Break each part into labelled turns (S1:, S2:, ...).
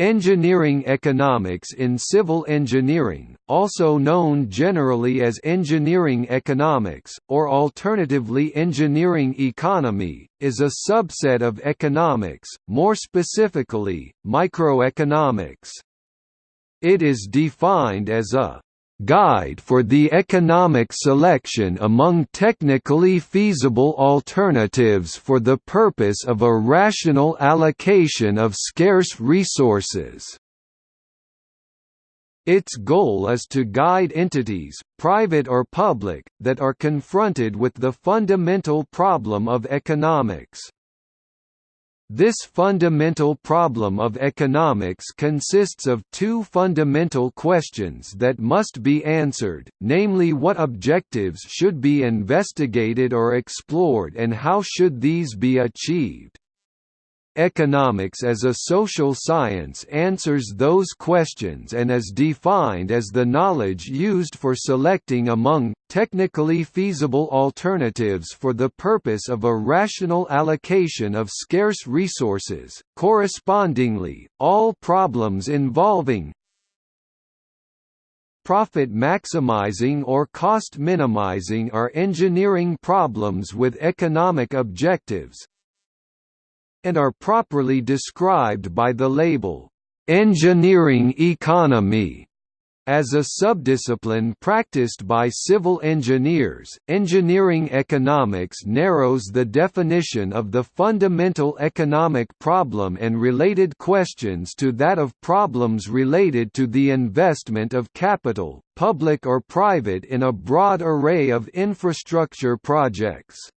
S1: Engineering economics in civil engineering, also known generally as engineering economics, or alternatively engineering economy, is a subset of economics, more specifically, microeconomics. It is defined as a guide for the economic selection among technically feasible alternatives for the purpose of a rational allocation of scarce resources. Its goal is to guide entities, private or public, that are confronted with the fundamental problem of economics. This fundamental problem of economics consists of two fundamental questions that must be answered, namely what objectives should be investigated or explored and how should these be achieved. Economics as a social science answers those questions and is defined as the knowledge used for selecting among, technically feasible alternatives for the purpose of a rational allocation of scarce resources. Correspondingly, all problems involving profit maximizing or cost minimizing are engineering problems with economic objectives, and are properly described by the label, "'engineering economy' As a subdiscipline practiced by civil engineers, engineering economics narrows the definition of the fundamental economic problem and related questions to that of problems related to the investment of capital, public or private in a broad array of infrastructure projects.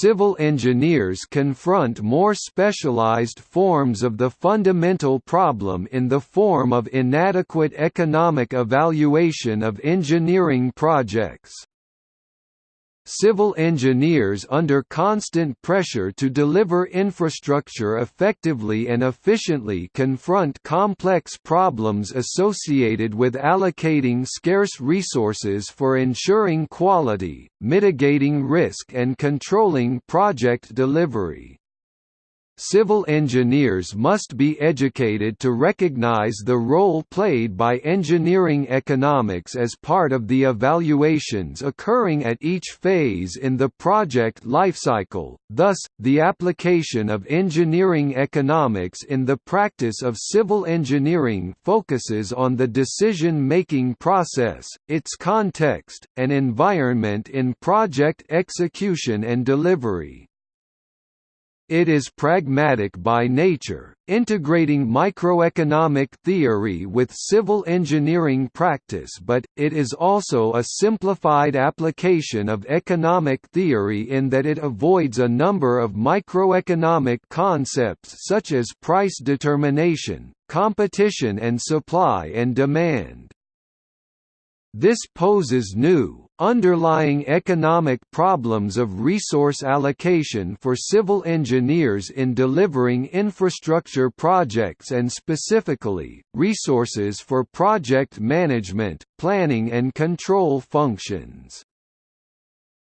S1: Civil engineers confront more specialized forms of the fundamental problem in the form of inadequate economic evaluation of engineering projects. Civil engineers under constant pressure to deliver infrastructure effectively and efficiently confront complex problems associated with allocating scarce resources for ensuring quality, mitigating risk and controlling project delivery. Civil engineers must be educated to recognize the role played by engineering economics as part of the evaluations occurring at each phase in the project lifecycle, thus, the application of engineering economics in the practice of civil engineering focuses on the decision-making process, its context, and environment in project execution and delivery. It is pragmatic by nature, integrating microeconomic theory with civil engineering practice but, it is also a simplified application of economic theory in that it avoids a number of microeconomic concepts such as price determination, competition and supply and demand. This poses new, underlying economic problems of resource allocation for civil engineers in delivering infrastructure projects and specifically, resources for project management, planning and control functions.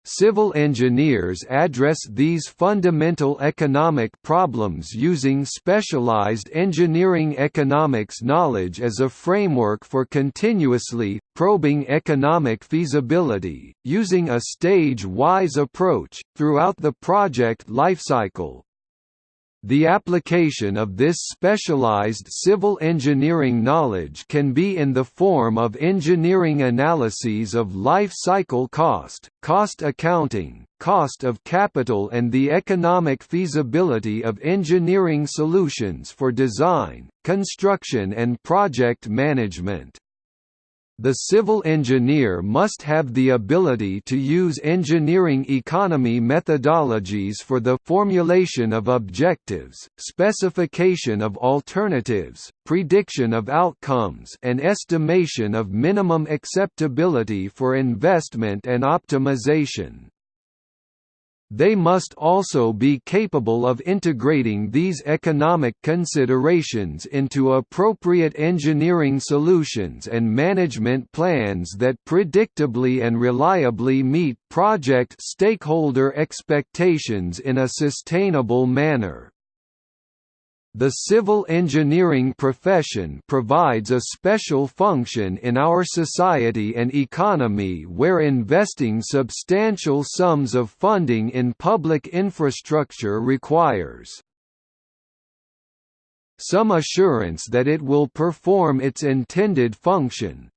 S1: Civil engineers address these fundamental economic problems using specialized engineering economics knowledge as a framework for continuously, probing economic feasibility, using a stage-wise approach, throughout the project lifecycle, the application of this specialized civil engineering knowledge can be in the form of engineering analyses of life cycle cost, cost accounting, cost of capital and the economic feasibility of engineering solutions for design, construction and project management. The civil engineer must have the ability to use engineering economy methodologies for the formulation of objectives, specification of alternatives, prediction of outcomes and estimation of minimum acceptability for investment and optimization. They must also be capable of integrating these economic considerations into appropriate engineering solutions and management plans that predictably and reliably meet project stakeholder expectations in a sustainable manner. The civil engineering profession provides a special function in our society and economy where investing substantial sums of funding in public infrastructure requires some assurance that it will perform its intended function,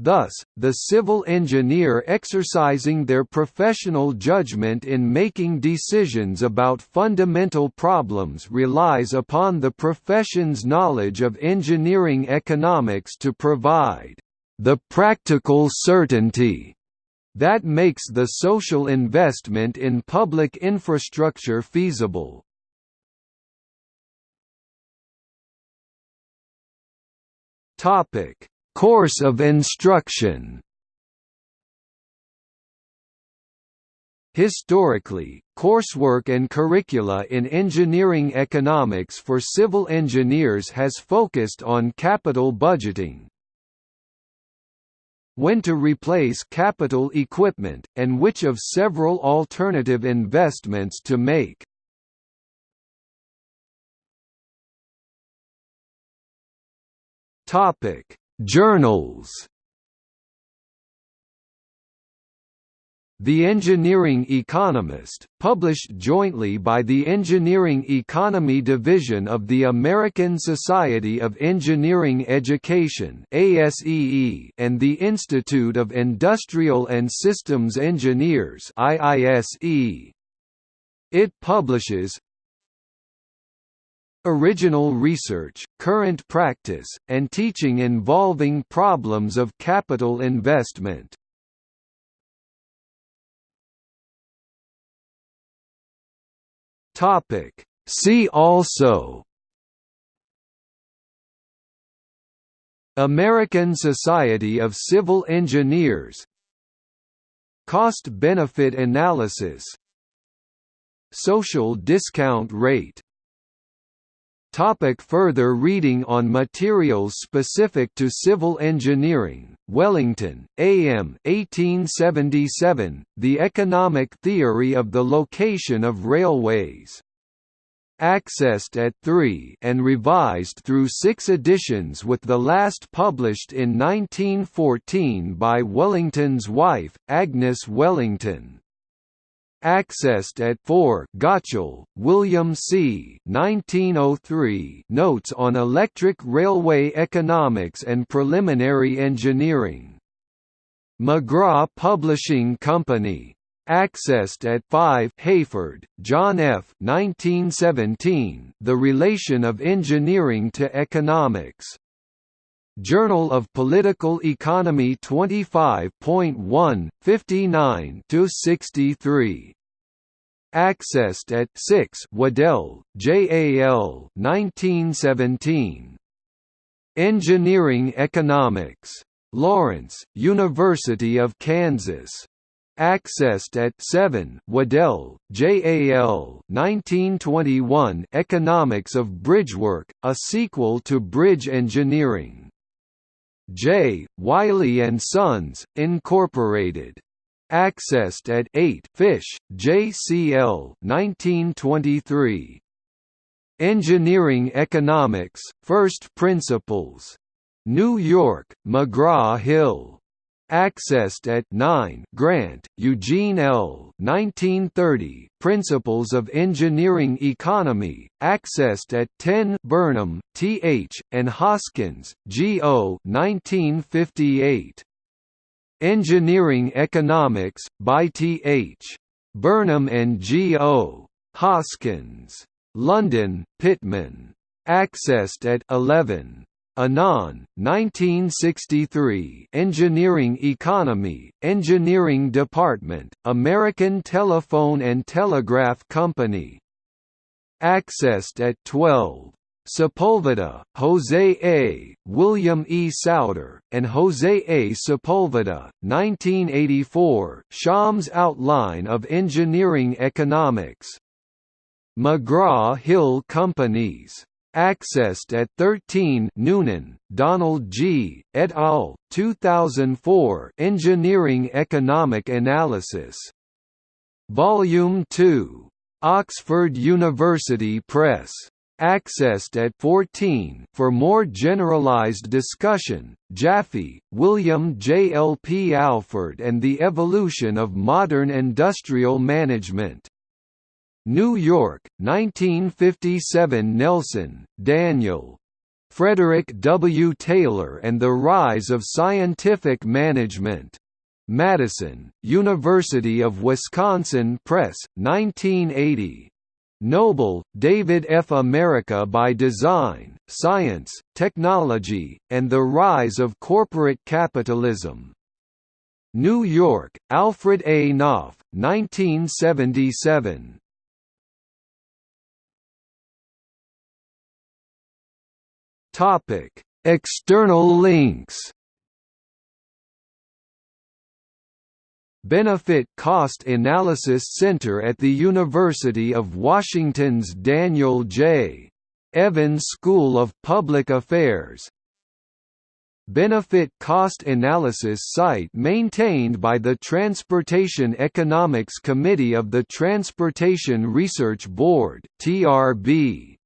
S1: Thus, the civil engineer exercising their professional judgment in making decisions about fundamental problems relies upon the profession's knowledge of engineering economics to provide the practical certainty that makes the social investment in public infrastructure feasible. Topic Course of instruction. Historically, coursework and curricula in engineering economics for civil engineers has focused on capital budgeting, when to replace capital equipment, and which of several alternative investments to make. Topic Journals. The Engineering Economist, published jointly by the Engineering Economy Division of the American Society of Engineering Education and the Institute of Industrial and Systems Engineers It publishes, original research, current practice, and teaching involving problems of capital investment. Topic. See also American Society of Civil Engineers Cost-benefit analysis Social discount rate Topic further reading on materials specific to civil engineering, Wellington, A.M. 1877, The Economic Theory of the Location of Railways. Accessed at 3 and revised through six editions with the last published in 1914 by Wellington's wife, Agnes Wellington. Accessed at 4 Gottschall, William C. 1903 Notes on Electric Railway Economics and Preliminary Engineering. McGraw Publishing Company. Accessed at 5 Hayford, John F. 1917 The Relation of Engineering to Economics. Journal of Political Economy 25.1, 59–63. Accessed at 6 Waddell, J.A.L. 1917. Engineering Economics. Lawrence, University of Kansas. Accessed at 7 Waddell, J.A.L. 1921 Economics of Bridgework, a sequel to Bridge Engineering. J. Wiley and Sons, Incorporated. Accessed at 8 Fish, J.C.L. 1923. Engineering Economics, First Principles. New York, McGraw-Hill. Accessed at 9 Grant, Eugene L. 1930, Principles of Engineering Economy, accessed at 10 Burnham, T.H., and Hoskins, G.O. 1958. Engineering Economics, by T.H. Burnham and G.O. Hoskins. London, Pitman. Accessed at 11. Anand, 1963 Engineering Economy, Engineering Department, American Telephone and Telegraph Company. Accessed at 12. Sepulveda, Jose A., William E. Souder, and Jose A. Sepulveda, 1984 Schaum's Outline of Engineering Economics. McGraw-Hill Companies Accessed at 13 Newnan, Donald G., et al., 2004 Engineering Economic Analysis. Volume 2. Oxford University Press. accessed at 14 for more generalized discussion, Jaffe, William J. L. P. Alford and the Evolution of Modern Industrial Management. New York, 1957 Nelson, Daniel. Frederick W. Taylor and the Rise of Scientific Management. Madison, University of Wisconsin Press, 1980. Noble, David F. America by Design, Science, Technology, and the Rise of Corporate Capitalism. New York, Alfred A. Knopf, 1977. Topic: External links. Benefit Cost Analysis Center at the University of Washington's Daniel J. Evans School of Public Affairs Benefit Cost Analysis site maintained by the Transportation Economics Committee of the Transportation Research Board TRB.